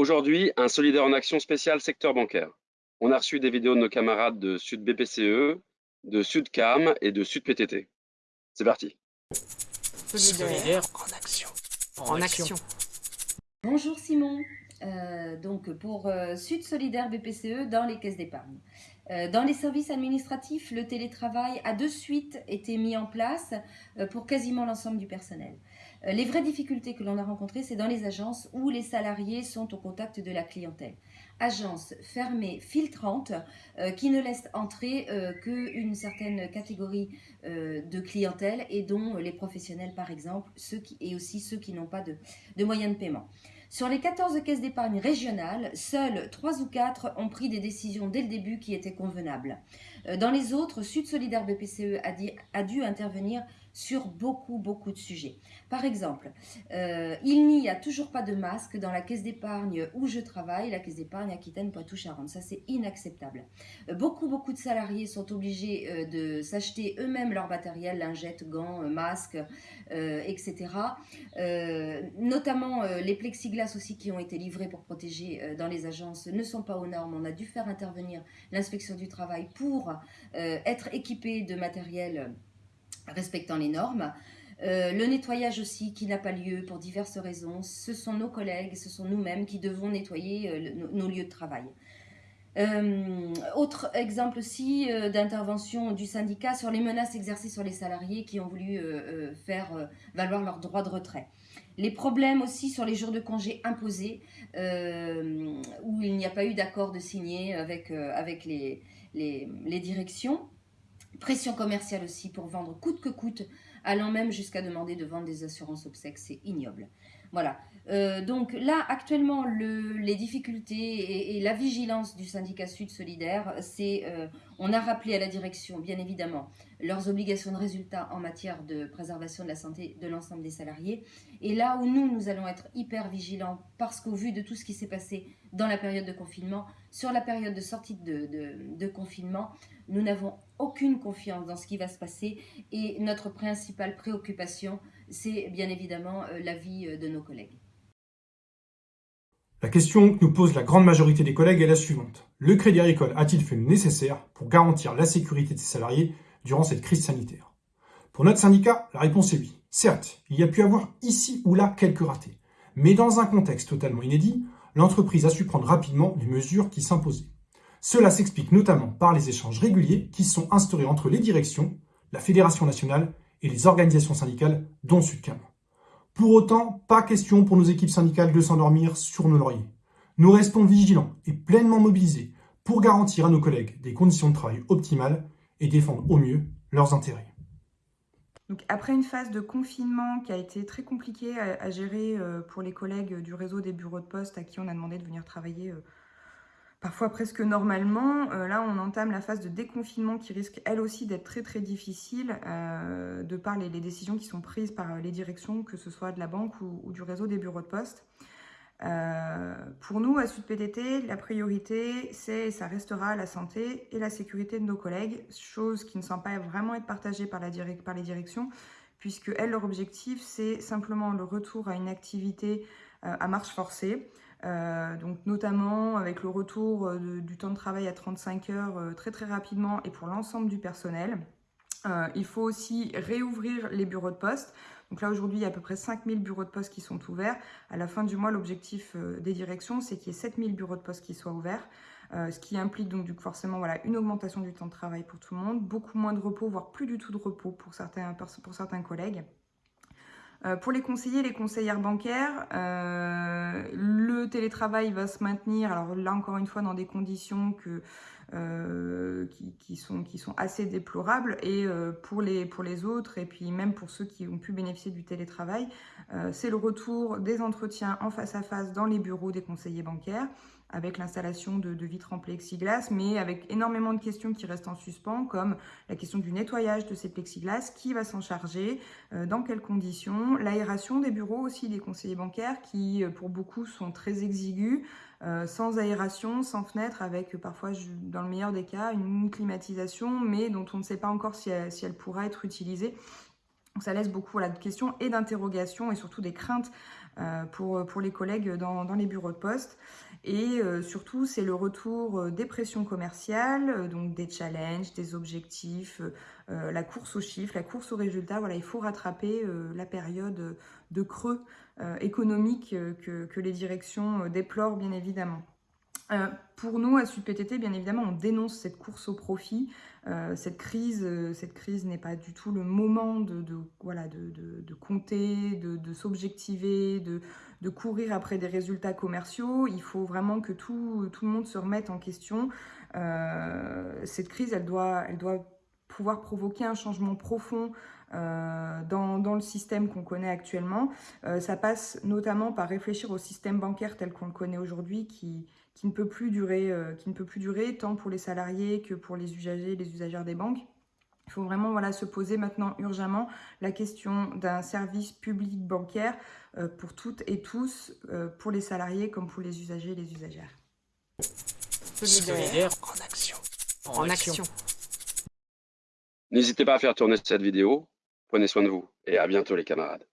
Aujourd'hui, un solidaire en action spécial secteur bancaire. On a reçu des vidéos de nos camarades de Sud BPCE, de Sud CAM et de Sud PTT. C'est parti. Solidaire en action. En, action. Bonjour Simon. Euh, donc pour euh, Sud Solidaire BPCE dans les caisses d'épargne. Euh, dans les services administratifs, le télétravail a de suite été mis en place pour quasiment l'ensemble du personnel. Les vraies difficultés que l'on a rencontrées, c'est dans les agences où les salariés sont au contact de la clientèle. Agences fermées, filtrantes, qui ne laissent entrer qu'une certaine catégorie de clientèle et dont les professionnels, par exemple, et aussi ceux qui n'ont pas de moyens de paiement. Sur les 14 caisses d'épargne régionales, seules 3 ou 4 ont pris des décisions dès le début qui étaient convenables. Euh, dans les autres, Sud Solidaire BPCE a, a dû intervenir sur beaucoup, beaucoup de sujets. Par exemple, euh, il n'y a toujours pas de masque dans la caisse d'épargne où je travaille, la caisse d'épargne Aquitaine Poitou-Charentes. Ça, c'est inacceptable. Euh, beaucoup, beaucoup de salariés sont obligés euh, de s'acheter eux-mêmes leur matériel, lingettes, gants, masques, etc. notamment les plexiglas aussi qui ont été livrés pour protéger dans les agences ne sont pas aux normes. On a dû faire intervenir l'inspection du travail pour être équipés de matériel respectant les normes. Euh, le nettoyage aussi qui n'a pas lieu pour diverses raisons. Ce sont nos collègues, ce sont nous-mêmes qui devons nettoyer euh, nos, lieux de travail. Euh, autre exemple aussi d'intervention du syndicat sur les menaces exercées sur les salariés qui ont voulu faire valoir leur droit de retrait. Les problèmes aussi sur les jours de congé imposés, où il n'y a pas eu d'accord de signer avec, avec les, les, les directions. Pression commerciale aussi pour vendre coûte que coûte, allant même jusqu'à demander de vendre des assurances obsèques, c'est ignoble. Voilà. Euh, donc là, actuellement, les difficultés et, la vigilance du syndicat Sud Solidaire, c'est, euh, on a rappelé à la direction, bien évidemment, leurs obligations de résultat en matière de préservation de la santé de l'ensemble des salariés. Et là où nous, nous allons être hyper vigilants, parce qu'au vu de tout ce qui s'est passé dans la période de confinement, sur la période de sortie de confinement, nous n'avons aucune confiance dans ce qui va se passer et notre principale préoccupation, c'est bien évidemment euh, la vie euh, de nos collègues. La question que nous pose la grande majorité des collègues est la suivante. Le Crédit Agricole a-t-il fait le nécessaire pour garantir la sécurité de ses salariés durant cette crise sanitaire? Pour notre syndicat, la réponse est oui. Certes, il y a pu avoir ici ou là quelques ratés. Mais dans un contexte totalement inédit, l'entreprise a su prendre rapidement les mesures qui s'imposaient. Cela s'explique notamment par les échanges réguliers qui sont instaurés entre les directions, la Fédération nationale et les organisations syndicales, dont Sudcam. Pour autant, pas question pour nos équipes syndicales de s'endormir sur nos lauriers. Nous restons vigilants et pleinement mobilisés pour garantir à nos collègues des conditions de travail optimales et défendre au mieux leurs intérêts. Après une phase de confinement qui a été très compliquée à, gérer euh, pour les collègues du réseau des bureaux de poste à qui on a demandé de venir travailler euh, parfois presque normalement. Euh, là, on entame la phase de déconfinement qui risque elle aussi d'être très très difficile euh, de par les, décisions qui sont prises par les directions, que ce soit de la banque ou, du réseau des bureaux de poste. Euh, pour nous, à Sud PTT, la priorité, c'est et ça restera la santé et la sécurité de nos collègues, chose qui ne semble pas vraiment être partagée par, par les directions, puisque elles, leur objectif, c'est simplement le retour à une activité à marche forcée, euh, donc notamment avec le retour euh, du temps de travail à 35 heures euh, très très rapidement et pour l'ensemble du personnel. il faut aussi réouvrir les bureaux de poste. Donc là aujourd'hui il y a à peu près 5000 bureaux de poste qui sont ouverts. À la fin du mois l'objectif des directions c'est qu'il y ait 7000 bureaux de poste qui soient ouverts. ce qui implique donc forcément voilà, une augmentation du temps de travail pour tout le monde, beaucoup moins de repos, voire plus du tout de repos pour certains, pour certains collègues. Euh, pour les conseillers, les conseillères bancaires, euh, le télétravail va se maintenir, alors là encore une fois dans des conditions euh, qui, sont, assez déplorables. Et pour, les, autres et puis même pour ceux qui ont pu bénéficier du télétravail, c'est le retour des entretiens en face à face dans les bureaux des conseillers bancaires avec l'installation de, vitres en plexiglas, mais avec énormément de questions qui restent en suspens, comme la question du nettoyage de ces plexiglas, qui va s'en charger, dans quelles conditions, l'aération des bureaux aussi des conseillers bancaires, qui euh, pour beaucoup sont très exigus, euh, sans aération, sans fenêtre, avec parfois, dans le meilleur des cas, une climatisation, mais dont on ne sait pas encore si elle, si elle pourra être utilisée. Donc ça laisse beaucoup de questions et d'interrogations et surtout des craintes pour, pour les collègues dans, les bureaux de poste. Et surtout, c'est le retour des pressions commerciales, donc des challenges, des objectifs, la course aux chiffres, la course aux résultats. Voilà, il faut rattraper la période de creux économique que, que, les directions déplorent bien évidemment. Euh, pour nous, à SudPTT, bien évidemment, on dénonce cette course au profit. Euh, cette crise, euh, cette crise n'est pas du tout le moment de, voilà, de, compter, de, s'objectiver, de, courir après des résultats commerciaux. Il faut vraiment que tout, le monde se remette en question. cette crise, elle doit, pouvoir provoquer un changement profond dans, le système qu'on connaît actuellement. ça passe notamment par réfléchir au système bancaire tel qu'on le connaît aujourd'hui, qui, qui ne peut plus durer, euh, qui ne peut plus durer tant pour les salariés que pour les usagers, les usagères des banques. Il faut vraiment voilà, se poser maintenant urgemment la question d'un service public bancaire euh, pour toutes et tous, euh, pour les salariés comme pour les usagers et les usagères. Solidaire en action. En, action. N'hésitez pas à faire tourner cette vidéo. Prenez soin de vous et à bientôt les camarades.